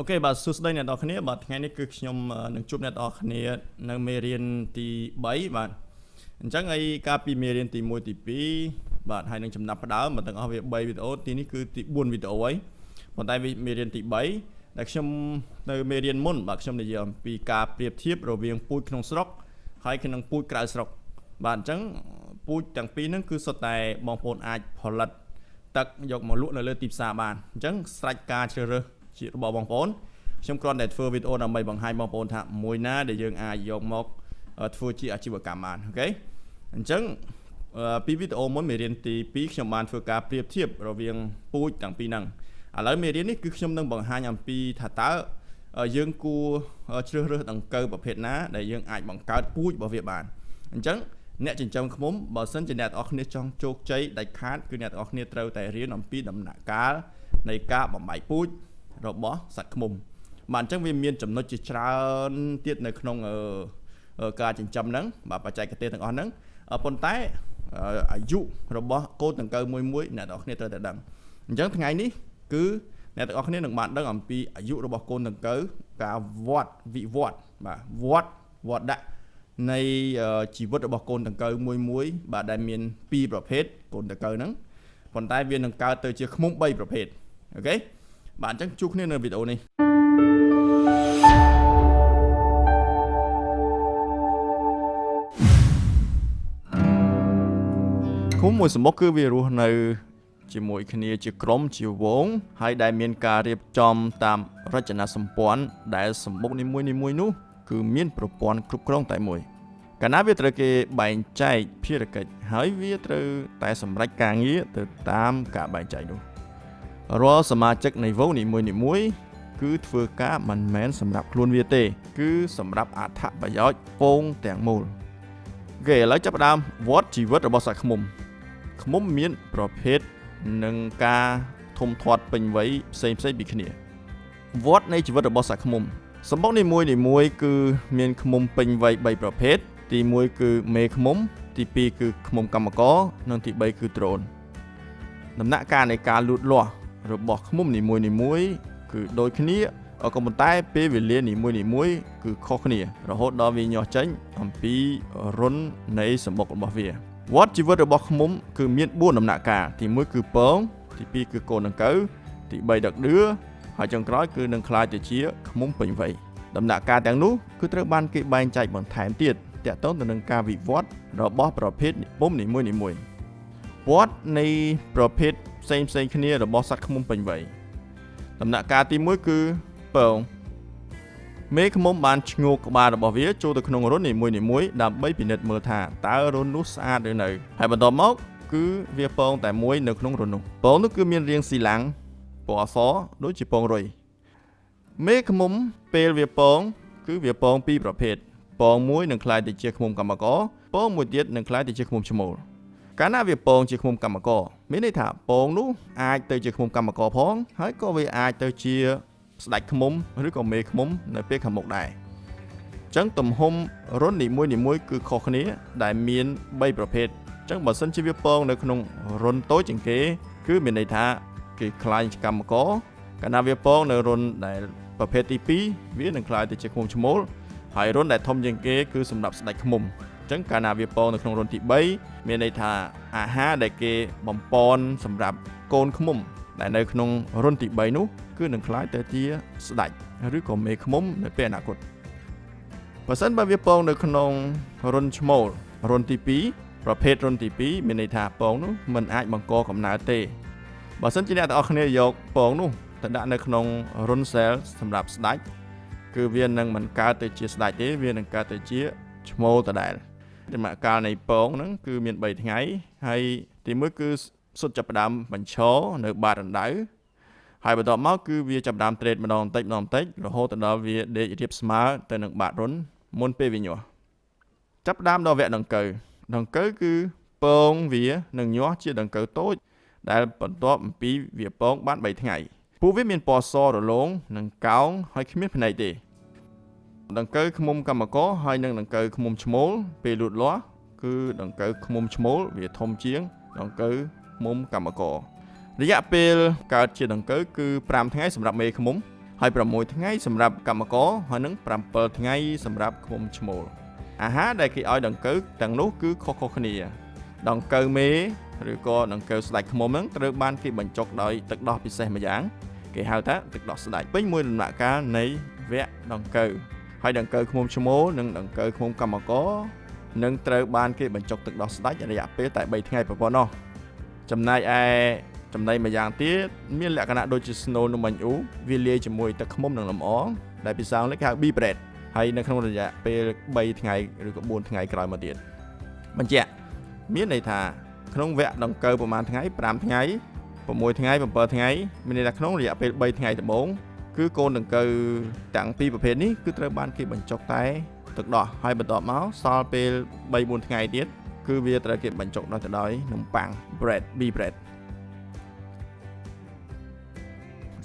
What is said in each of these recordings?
អូខេបាទសួស្តីអ្នកនរគ្នាបាទថ្ងៃនេះគឺខ្ញុំនឹងជួបអ្នកនរគ្នានៅមេរៀនទី3បាទអញ្ចឹងហើយកាលពីមេរៀនទី1ទី2បាទហើយនឹងចំណាប់ផ្ដើមមកទាំងអស់វា3វីដេអូទីនេះគឺទី4វីដេអូហើយប៉ុន្តែមេរៀនទី3ដែលខ្ញុំនៅមេរៀនមុនបាទខ្ញុំនិយាយអំពីការប្រៀបធៀបរវាងពូជក្នុងស្រុកហើយនិងពូជក្រៅស្រុកបាទអញ្ចឹងពូជទាំងពីរហ្នឹងគឺសុទ្ធតែបងប្អូនអាចផលិតទឹកយកមកលក់នៅលើទីផ្សារបានអញ្ចឹងស្រេចការជ្រើសរើស ជារបស់បងប្អូនខ្ញុំគ្រាន់តែធ្វើវីដេអូដើម្បីបង្ហាញបងប្អូនថាមួយណាដែលយើងអាចយកមកធ្វើជាអាជីវកម្មបានអូខេអញ្ចឹងពីវីដេអូមុនមេរៀនទី2ខ្ញុំបានធ្វើការប្រៀបធៀបរវាងពូជទាំងពីរហ្នឹងឥឡូវមេរៀននេះគឺខ្ញុំនឹងបង្ហាញអំពីថាតើយើងគួរជ្រើសរើសដង្កូវប្រភេទណាដែលយើងអាចបង្កើតពូជរបស់វាបានអញ្ចឹងអ្នកចិញ្ចឹមឃ្មុំបើសិនជាអ្នកទាំងអស់គ្នាចង់ជោគជ័យដាច់ខាតគឺអ្នកទាំងអស់គ្នាត្រូវតែរៀនអំពីដំណាក់កាលនៃការបំបែកពូជ របស់សត្វឃ្មុំ បាទអញ្ចឹងវាមានចំណុចជាច្រើនទៀតនៅក្នុងការចិញ្ចឹមហ្នឹងបាទបច្ចេកទេសទាំងអស់ហ្នឹងប៉ុន្តែអាយុរបស់កូនដង្កូវមួយមួយអ្នកទាំងអស់គ្នាត្រូវតែដឹងអញ្ចឹងថ្ងៃនេះគឺអ្នកទាំងអស់គ្នានឹងបានដឹងអំពីអាយុរបស់កូនដង្កូវការវត្តវិវត្តបាទវត្តវត្តដាក់នៃជីវិតរបស់កូនដង្កូវមួយមួយបាទដែលមាន2ប្រភេទកូនដង្កូវហ្នឹងប៉ុន្តែវានឹងកើតទៅជាឃ្មុំ3ប្រភេទអូខេ បាទអញ្ចឹងជួបគ្នានៅវីដេអូនេះឃុំមួយសម្បុកគឺវារស់នៅជាមួយគ្នាជាក្រុមជាវង ហើយដែលមានការរៀបចំតាមរចនាសម្ព័ន្ធដែលសម្បុកនីមួយនីមួយនោះគឺមានប្រព័ន្ធគ្រប់គ្រងតែមួយ កាលណាវាត្រូវគេបែងចែកភារកិច្ចហើយវាត្រូវតែសម្រេចការងារទៅតាមការបែងចែកនោះ រាល់សមាជិកនៃវងនីមួយនីមួយគឺធ្វើការមិនមែនសម្រាប់ខ្លួនវាទេ គឺសម្រាប់អត្ថប្រយោជន៍ពងទាំងមូលគេឥឡូវចាប់ផ្ដើមវត្តជីវិតរបស់សត្វឃ្មុំឃ្មុំមានប្រភេទនិងការធំធាត់ពេញវ័យផ្សេងផ្សេងពីគ្នាវត្តនៃជីវិតរបស់សត្វឃ្មុំសម្បុកនីមួយនីមួយគឺមានឃ្មុំពេញវ័យ3ប្រភេទទី1គឺមេឃ្មុំ ទី2គឺឃ្មុំកម្មករនិងទី3គឺដ្រូនដំណាក់កាលនៃការលូតលាស់ របស់ឃ្មុំនីមួយនីមួយគឺដូចគ្នាក៏ប៉ុន្តែពេលវេលានីមួយនីមួយគឺខុសគ្នា រហូតដល់វាញាស់ចេញអំពីរុននៃសម្បុករបស់វាវត្តជីវិតរបស់ឃ្មុំគឺមាន4ដំណាក់កាលទី1គឺពងទី2គឺកូនដង្កូវទី3ដឹកដឿហើយចុងក្រោយគឺនឹងក្លាយទៅជាឃ្មុំពេញវ័យដំណាក់កាលទាំងនោះគឺត្រូវបានគេបែងចែកបន្ថែមទៀតតាក់ទងទៅនឹងការវិវត្តរបស់ប្រភេទពុំនីមួយនីមួយវត្តនៃប្រភេទ ផ្សេងផ្សេងគ្នារបស់សត្វឃ្មុំពេញវ័យដំណាក់កាលទី1គឺពងមេឃ្មុំបានឈ្ងោកក្បាលរបស់វាចូលទៅក្នុងរុននីមួយនីមួយដើម្បីពិនិត្យមើលថាតើរុននោះស្អាតឬនៅហើយបន្ទាប់មកគឺវាពងតែមួយនៅក្នុងរុននោះពងនោះគឺមានរាងស៊ីឡាំងពណ៌អសដូចជាពងរុយមេឃ្មុំពេលវាពងគឺវាពងពីរប្រភេទពងមួយនឹងคล้ายទៅជាឃ្មុំកម្មករពងមួយទៀតនឹងคล้ายទៅជាឃ្មុំឈ្មោល កាលណាវាពងជាឃ្មុំកម្មករមានន័យថាពងនោះអាចទៅជាឃ្មុំកម្មករផង ហើយក៏វាអាចទៅជាស្ដេចឃ្មុំឬក៏មេឃ្មុំនៅពេលខាងមុខដែរអញ្ចឹងទំហំរុននីមួយនីមួយគឺខុសគ្នាដែលមាន3ប្រភេទអញ្ចឹងបើសិនជាវាពងនៅក្នុងរុនតូចជាងគេ គឺមានន័យថាគេខ្លាយកម្មករកាលណាវាពងនៅរុនដែលប្រភេទទី2វានឹងខ្លាយទៅជាឃ្មុំឈ្មោលហើយរុនដែលធំជាងគេគឺសម្រាប់ស្ដេចឃ្មុំអញ្ចឹងកាលណាវាពងនៅក្នុងរុនទី3មានន័យថាអាហារដែលគេបំពន់សម្រាប់កូនឃ្មុំ ដែលនៅក្នុងរុនទី3នោះគឺនឹងក្លាយទៅជាស្ដេចឬក៏មេឃ្មុំនៅពេលអនាគតបើសិនបើវាពងនៅក្នុងរុនឈ្មោលរុនទី2ប្រភេទរុនទី2មានន័យថាពងនោះมันអាចបង្កកំណើតទេបើសិនជាអ្នកទាំងអស់គ្នាយកពងនោះទៅដាក់នៅក្នុងរុនសែលសម្រាប់ស្ដេចគឺវានឹងមិនកើតទៅជាស្ដេចទេវានឹងកើតទៅជាឈ្មោលដដែល ដំណាក់កាលនៃពងហ្នឹងគឺមាន3ថ្ងៃហើយទី1គឺសុទ្ធចាប់ផ្ដើមបញ្ឈរនៅបាតរណ្ដៅហើយបន្ទាប់មកគឺវាចាប់ផ្ដើមត្រេតម្ដងបន្តិចម្ដងបន្តិចរហូតដល់វាដេករៀបស្មើទៅនឹងបាតរុនមុនពេលវាញាស់ចាប់ផ្ដើមដល់វគ្គដង្កូវដង្កូវគឺពងវានឹងញាស់ជាដង្កូវតូច ដែលបន្ទាប់អំពីវាពងបាន3ថ្ងៃពួកវាមានពណ៌សរលោងនិងកោងហើយគ្មានភ្នែកទេ ដង្កូវឃ្មុំកម្មករហើយនិងដង្កូវឃ្មុំឈ្មោលពេលលូតលាស់គឺដង្កូវឃ្មុំឈ្មោលវាធំជាងដង្កូវឃ្មុំកម្មកររយៈពេលកើតជាដង្កូវគឺ5ថ្ងៃសម្រាប់មេឃ្មុំហើយ6ថ្ងៃសម្រាប់កម្មករហើយនឹង7ថ្ងៃសម្រាប់ឃុំឈ្មោលអាហារដែលគេឲ្យដង្កូវទាំងនោះគឺខុសៗគ្នា ដង្កូវមេឬក៏ដង្កូវស្ដាច់ឃ្មុំហ្នឹងត្រូវបានគេបញ្ចុកដោយទឹកដោះពិសេសម្យ៉ាង គេហៅថាទឹកដោះស្ដាច់ពេញមួយដំណាក់កាលនៃវគ្គដង្កូវ ហើយដង្កូវឃ្មុំឈ្មោលនិងដង្កូវឃ្មុំកម្មករនឹងត្រូវបានគេបញ្ចុកទឹកដោះស្ដាច់រយៈពេលតែ3ថ្ងៃប៉ុណ្ណោះចំណែកឯចំណីម្យ៉ាងទៀតមានលក្ខណៈដូចជា snow នំបាញ់អ៊ូវាលាយជាមួយទឹកឃ្មុំនិងលំអងដែលភាសាអង់គ្លេសគេហៅ bee bread ហើយនៅក្នុងរយៈពេល3ថ្ងៃឬក៏4ថ្ងៃក្រោយមកទៀតបញ្ជាក់មានន័យថាក្នុងវគ្គដង្កូវប្រហែលថ្ងៃ5ថ្ងៃ6ថ្ងៃ7ថ្ងៃមានន័យថាក្នុងរយៈពេល3ថ្ងៃដំបូង គឺកូនដង្កូវទាំងពីរប្រភេទនេះគឺត្រូវបានគេបញ្ចុកតែទឹកដោះហើយបន្ទាប់មកសល់ពេល3 4ថ្ងៃទៀតគឺវាត្រូវគេបញ្ចុកដោយទៅដោយនំប៉័ង bread bee bread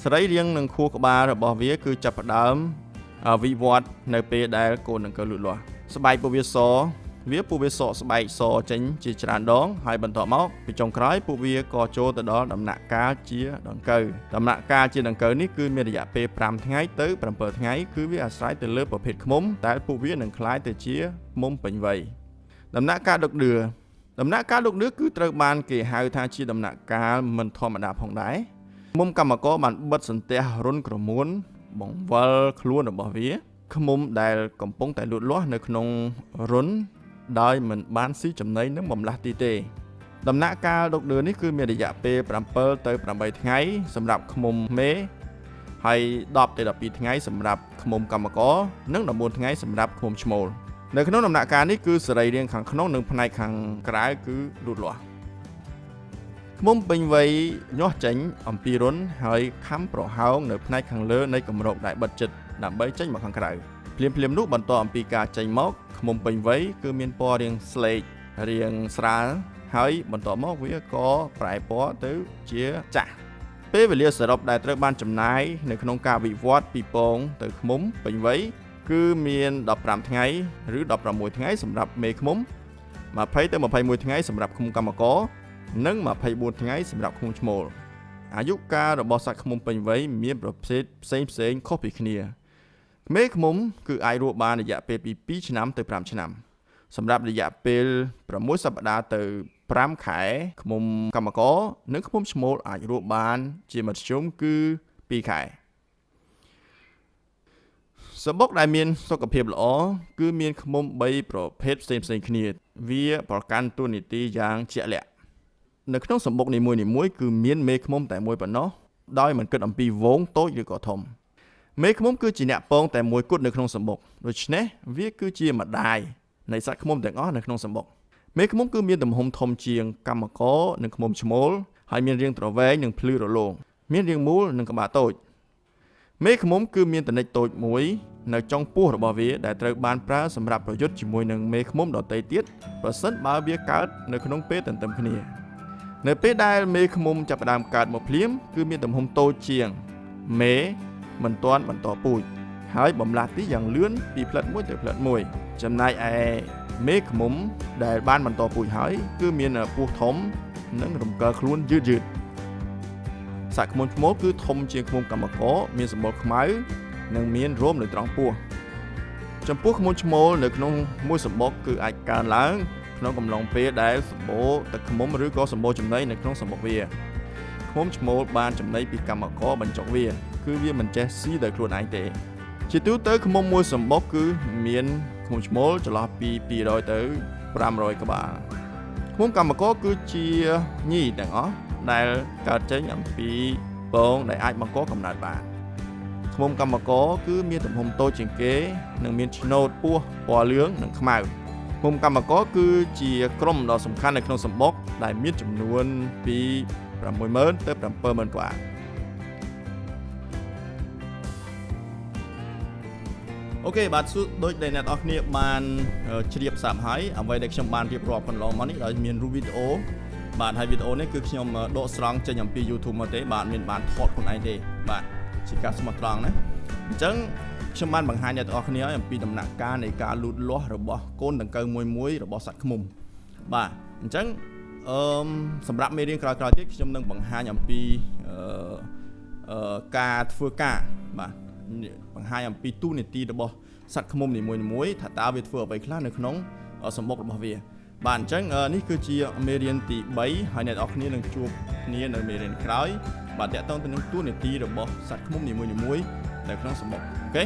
សរីរាង្គនិងខួរក្បាលរបស់វាគឺចាប់ផ្ដើមវិវត្តនៅពេលដែលកូនដង្កូវលូតលាស់ស្បែកពួកវាស វាពួកវាសកស្បែកសចេញជាច្រើនដងហើយបន្ទាប់មកពីចុងក្រោយពួកវាក៏ចូលទៅដល់ដំណាក់កាលជាដង្កូវដំណាក់កាលជាដង្កូវនេះគឺមានរយៈពេល5ថ្ងៃទៅ7ថ្ងៃគឺវាអាស្រ័យទៅលើប្រភេទឃ្មុំដែលពួកវានឹងคล้ายទៅជាឃ្មុំពេញវ័យដំណាក់កាលដុកដឿដំណាក់កាលដុកដឿគឺត្រូវបានគេហៅថាជាដំណាក់កាលមិនធម្មតាផងដែរមុំកម្មករបានបិទសន្ទះរុនក្រមួនបង្វិលខ្លួនរបស់វាឃុំដែលកំពុងតែលូតលាស់នៅក្នុងរុន ដោយមិនបានស៊ីចំណីនិងបំលាស់ទីទេ ដំណាក់កាលដុកដឿនេះគឺមានរយៈពេល7ទៅ8ថ្ងៃ សម្រាប់ឃុំមេហើយ10ទៅ12ថ្ងៃសម្រាប់ឃុំកម្មករនិង14ថ្ងៃសម្រាប់ឃុំឈ្មោលនៅក្នុងដំណាក់កាលនេះគឺសរីរាង្គខាងក្នុងនិងផ្នែកខាងក្រៅគឺលូតលាស់ឃុំពេញវ័យញាស់ចេញ អំពីរុនហើយខំប្រហោងនៅផ្នែកខាងលើនៃគម្របដែលបិទជិតដើម្បីចេញមកខាងក្រៅភ្លាមភ្លាមនោះបន្តអំពីការចេញមក ឃុំពេញវ័យគឺមានពណ៌រាងស្លេករាងស្រាលហើយបន្តមកវាក៏ប្រែពណ៌ទៅជាចាស់ពេលវេលាសរុបដែលត្រូវបានចំណាយនៅក្នុងការវិវត្តពីពងទៅឃុំពេញវ័យគឺមាន15ថ្ងៃឬ16ថ្ងៃសម្រាប់មេឃុំ20ទៅ21ថ្ងៃសម្រាប់ឃុំកម្មករនិង24ថ្ងៃសម្រាប់ឃុំឈ្មោលអាយុកាលរបស់សត្វឃុំពេញវ័យមានប្រភេទផ្សេងផ្សេងខុសពីគ្នា មេឃុំគឺអាចរស់បានរយៈពេលពី2ឆ្នាំទៅ5ឆ្នាំសម្រាប់រយៈពេល6សប្តាហ៍ទៅ5ខែឃុំកម្មករនិងឃុំឈ្មោលអាចរស់បាន ជាមធ្យមគឺ2ខែសបុកដែលមានសុខភាពល្អគឺមានឃុំ3ប្រភេទផ្សេងផ្សេងគ្នា វាប្រកាន់តួនាទីយ៉ាងជាក់លាក់នៅក្នុងសម្បុកនីមួយៗគឺមានមេឃុំតែមួយប៉ុណ្ណោះដោយមិនគិតអំពីវងតូចឬក៏ធំ មេឃុំគឺជាអ្នកពងតែមួយគត់នៅក្នុងសម្បុកដូច្នេះវាគឺជាម្ដាយនៃសត្វឃុំទាំងអស់នៅក្នុងសម្បុកមេឃុំគឺមានទំហំធំជាងកម្មករនិងឃុំឈ្មោលហើយមានរាងត្រវែងនិងភ្លឺរលោងមានរាងមូលនិងក្បាលតូចមេឃុំគឺមានតនិចតូចមួយនៅចុងពោះរបស់វាដែលត្រូវបានប្រើសម្រាប់ប្រយុទ្ធជាមួយនឹងមេឃុំដទៃទៀតប្រសិនបើវាកើតនៅក្នុងពេលទន្ទឹមគ្នា នៅពេលដែលមេឃុំចាប់ផ្ដើមកើតមកភ្លាមគឺមានទំហំតូចជាងមេ មិនទាន់បន្តពូជហើយបំលាស់ទីយ៉ាងលឿនពីផ្លិតមួយទៅផ្លិតមួយ ចំណែកឯមេឃមុំដែលបានបន្តពូជហើយ គឺមានពោះធំ និងរំកិលខ្លួនយឺតយឺតសាក់ខ្មុំឈ្មោលគឺធំជាងខ្មុំកម្មករមានសម្បុរខ្មៅនិងមានរោមនៅត្រង់ពោះចំពោះខ្មុំឈ្មោលនៅក្នុងមួយសម្បុកគឺអាចកើនឡើងក្នុងកំឡុងពេលដែលសម្បូរទឹកខ្មុំឬក៏សម្បូរចំណីនៅក្នុងសម្បុកវា ខ្មុំឈ្មោលបានចំណីពីកម្មករបញ្ចុកវា គឺវាមិនចេះស៊ីដោយខ្លួនឯងទេ ជាទូទៅឃ្មុំមួយសម្បុកគឺមានឃ្មុំឈ្មោលចន្លោះពី200ទៅ500ក្បាលឃ្មុំកម្មករគឺជាញីទាំងអស់ដែលកើតចេញអំពីពងដែលអាចបង្កកំណើតបានឃ្មុំកម្មករគឺមានទំហំតូចជាងគេ និងមានឆ្នូតពោះពណ៌លឿងនិងខ្មៅឃុំកម្មករគឺជាក្រុមដ៏សំខាន់នៅក្នុងសម្បុកដែលមានចំនួនពី 60000ទៅ70000ក្បាលអូខេបាទសួរដូចដែលអ្នកនរគ្នាបានជ្រាបសាប់ហើយអ្វីដែលខ្ញុំបានរៀបរាប់កន្លងមកនេះដោយមានរូបវីដេអូបាទហើយវីដេអូនេះគឺខ្ញុំដកស្រង់ចេញអំពី YouTube មកទេបាទមានបានថតខ្លួនឯងទេបាទជាការស្មោះត្រង់ណាអញ្ចឹងខ្ញុំបានបង្ហាញអ្នកទាំងអស់គ្នាអំពីដំណាក់កាលនៃការលូតលាស់របស់កូនដង្កូវមួយមួយរបស់សត្វឃ្មុំបាទអញ្ចឹង អឺសម្រាប់មេរៀនក្រោយៗទៀតខ្ញុំនឹងបង្ហាញអំពីអឺការធ្វើការបាទបង្ហាញអំពីទូនាទីរបស់សត្វឃ្មុំនីមួយៗថាតើវាធ្វើអ្វីខ្លះនៅក្នុងសម្បុករបស់វាបាទអញ្ចឹងនេះគឺជាមេរៀនទី3ហើយអ្នកនរគ្នានឹងជួបគ្នានៅមេរៀនក្រោយបាទតកតងទៅនឹងទូនាទីរបស់សត្វឃ្មុំនីមួយៗនៅក្នុងសម្បុកអូខេ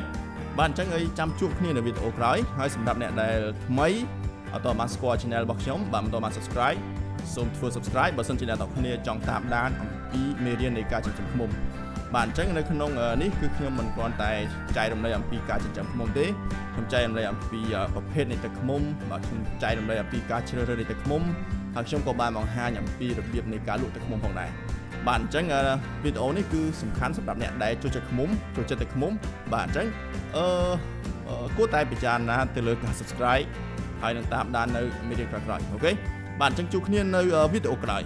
បាទអញ្ចឹងឲ្យចាំជួបគ្នានៅវីដេអូក្រោយហើយសម្រាប់អ្នកដែលថ្មីអត់តបានស្គាល់ channel របស់ខ្ញុំបាទមិនតបាន subscribe សូមធ្វើ subscribe បើសិនជាអ្នកនរគ្នាចង់តាមដានអំពីមេរៀននៃការចិញ្ចឹមឃ្មុំបាទអញ្ចឹងនៅក្នុងនេះគឺខ្ញុំមិនគ្រាន់តែចែករំលែកអំពីការចិញ្ចឹមឃ្មុំទេខ្ញុំចែករំលែកអំពីប្រភេទនៃទឹកឃ្មុំបាទខ្ញុំចែករំលែកអំពីការជ្រើសរើសនៃទឹកឃ្មុំហើយខ្ញុំក៏បានបង្ហាញអំពីរបៀបនៃការលក់ទឹកឃ្មុំផងដែរបាទអញ្ចឹងវីដេអូនេះគឺសំខាន់សម្រាប់អ្នកដែលចូលចិត្តឃ្មុំចូលចិត្តទឹកឃ្មុំបាទអញ្ចឹងអឺគួរតែពិចារណាទៅលើការ subscribe ហើយនឹងតាមដាននៅមេរៀនក្រោយៗអូខេ បាទអញ្ចឹងជួបគ្នានៅវីដេអូក្រោយ